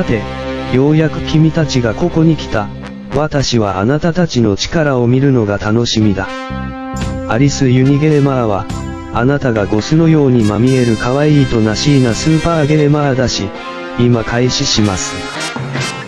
さて、ようやく君たちがここに来た。私はあなたたちの力を見るのが楽しみだ。アリス・ユニゲーマーは、あなたがゴスのようにまみえる可愛いとなしいなスーパーゲーマーだし、今開始します。